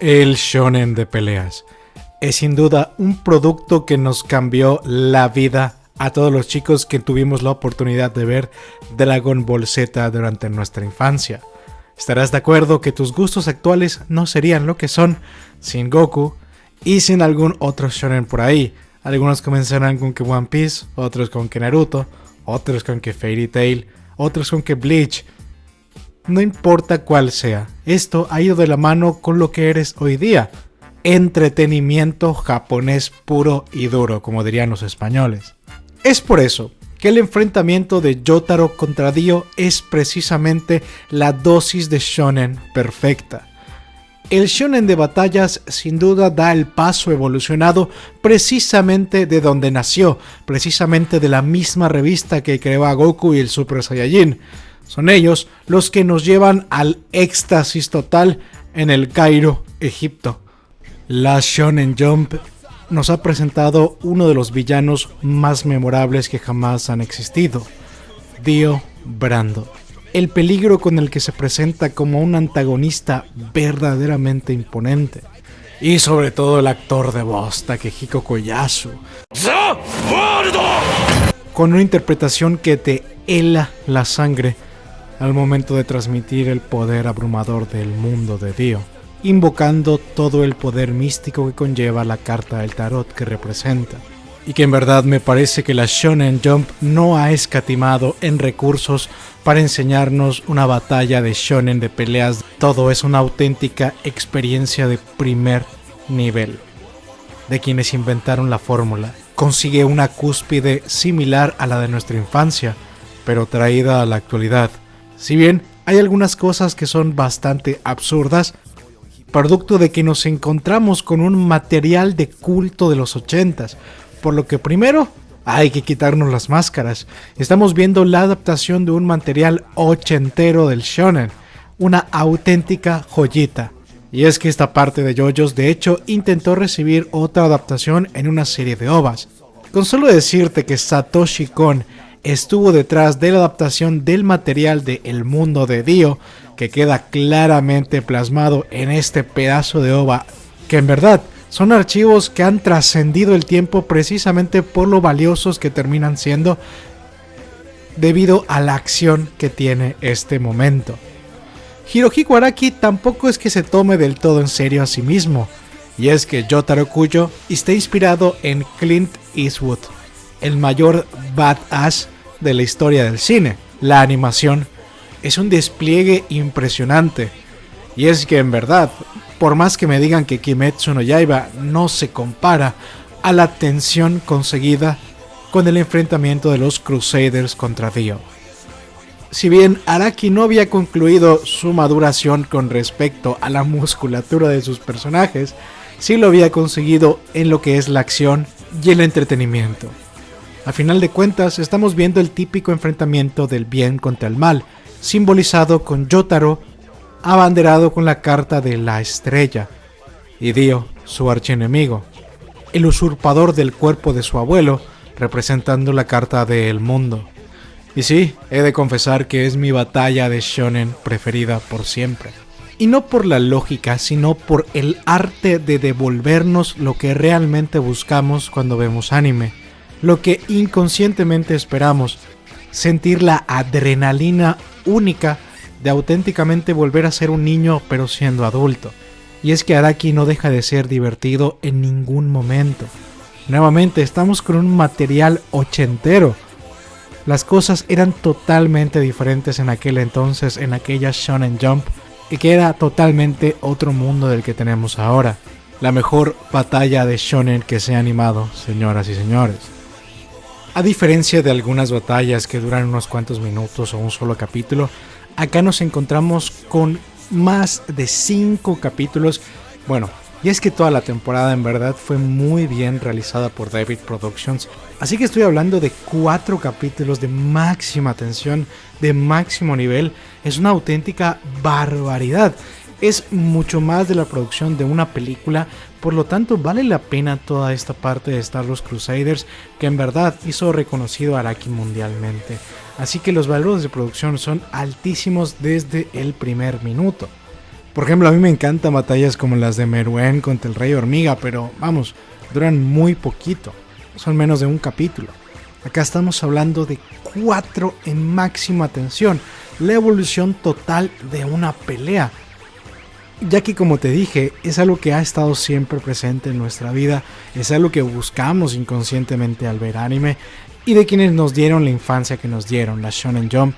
El shonen de peleas es sin duda un producto que nos cambió la vida a todos los chicos que tuvimos la oportunidad de ver Dragon Ball Z durante nuestra infancia. Estarás de acuerdo que tus gustos actuales no serían lo que son sin Goku y sin algún otro shonen por ahí. Algunos comenzarán con que One Piece, otros con que Naruto, otros con que Fairy Tail, otros con que Bleach. No importa cuál sea, esto ha ido de la mano con lo que eres hoy día. Entretenimiento japonés puro y duro, como dirían los españoles. Es por eso que el enfrentamiento de Yotaro contra Dio es precisamente la dosis de shonen perfecta. El shonen de batallas sin duda da el paso evolucionado precisamente de donde nació, precisamente de la misma revista que creó a Goku y el Super Saiyajin. Son ellos los que nos llevan al éxtasis total en el Cairo, Egipto. La Shonen Jump nos ha presentado uno de los villanos más memorables que jamás han existido, Dio Brando. El peligro con el que se presenta como un antagonista verdaderamente imponente. Y sobre todo el actor de voz, Takehiko Koyasu. Con una interpretación que te hela la sangre al momento de transmitir el poder abrumador del mundo de Dio invocando todo el poder místico que conlleva la carta del tarot que representa. Y que en verdad me parece que la Shonen Jump no ha escatimado en recursos para enseñarnos una batalla de shonen de peleas. Todo es una auténtica experiencia de primer nivel. De quienes inventaron la fórmula. Consigue una cúspide similar a la de nuestra infancia, pero traída a la actualidad. Si bien hay algunas cosas que son bastante absurdas, producto de que nos encontramos con un material de culto de los 80s, por lo que primero hay que quitarnos las máscaras. Estamos viendo la adaptación de un material ochentero del shonen, una auténtica joyita. Y es que esta parte de JoJo's de hecho intentó recibir otra adaptación en una serie de ovas. Con solo decirte que Satoshi Kon estuvo detrás de la adaptación del material de El Mundo de Dio, que queda claramente plasmado en este pedazo de ova, que en verdad son archivos que han trascendido el tiempo precisamente por lo valiosos que terminan siendo debido a la acción que tiene este momento. Hirohiko Araki tampoco es que se tome del todo en serio a sí mismo, y es que Yotaro Kuyo está inspirado en Clint Eastwood, el mayor badass de la historia del cine. La animación es un despliegue impresionante. Y es que en verdad, por más que me digan que Kimetsu no Yaiba no se compara a la tensión conseguida con el enfrentamiento de los Crusaders contra Dio. Si bien Araki no había concluido su maduración con respecto a la musculatura de sus personajes, sí lo había conseguido en lo que es la acción y el entretenimiento. A final de cuentas, estamos viendo el típico enfrentamiento del bien contra el mal, simbolizado con Yotaro abanderado con la carta de la estrella, y Dio, su archienemigo, el usurpador del cuerpo de su abuelo, representando la carta del mundo. Y sí, he de confesar que es mi batalla de shonen preferida por siempre. Y no por la lógica, sino por el arte de devolvernos lo que realmente buscamos cuando vemos anime, lo que inconscientemente esperamos, sentir la adrenalina única de auténticamente volver a ser un niño pero siendo adulto. Y es que Araki no deja de ser divertido en ningún momento. Nuevamente estamos con un material ochentero. Las cosas eran totalmente diferentes en aquel entonces, en aquella Shonen Jump, y que era totalmente otro mundo del que tenemos ahora. La mejor batalla de Shonen que se ha animado, señoras y señores. A diferencia de algunas batallas que duran unos cuantos minutos o un solo capítulo, acá nos encontramos con más de 5 capítulos. Bueno, y es que toda la temporada en verdad fue muy bien realizada por David Productions. Así que estoy hablando de 4 capítulos de máxima tensión, de máximo nivel. Es una auténtica barbaridad es mucho más de la producción de una película, por lo tanto vale la pena toda esta parte de Star Wars Crusaders que en verdad hizo reconocido a Araki mundialmente. Así que los valores de producción son altísimos desde el primer minuto. Por ejemplo, a mí me encantan batallas como las de Meruem contra el Rey Hormiga, pero vamos, duran muy poquito. Son menos de un capítulo. Acá estamos hablando de cuatro en máxima tensión, la evolución total de una pelea. Ya que como te dije, es algo que ha estado siempre presente en nuestra vida, es algo que buscamos inconscientemente al ver anime y de quienes nos dieron la infancia que nos dieron, la Shonen Jump.